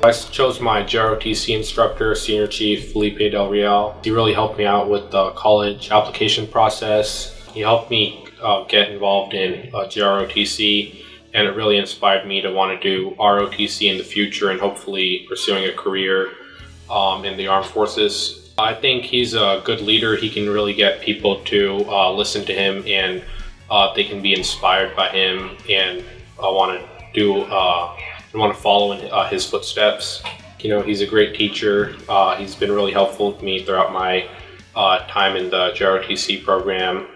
I chose my JROTC instructor, Senior Chief Felipe Del Real. He really helped me out with the college application process. He helped me uh, get involved in uh, JROTC and it really inspired me to want to do ROTC in the future and hopefully pursuing a career um, in the armed forces. I think he's a good leader. He can really get people to uh, listen to him and uh, they can be inspired by him and uh, want to do uh, and want to follow in uh, his footsteps. You know, he's a great teacher. Uh, he's been really helpful to me throughout my time in the JROTC program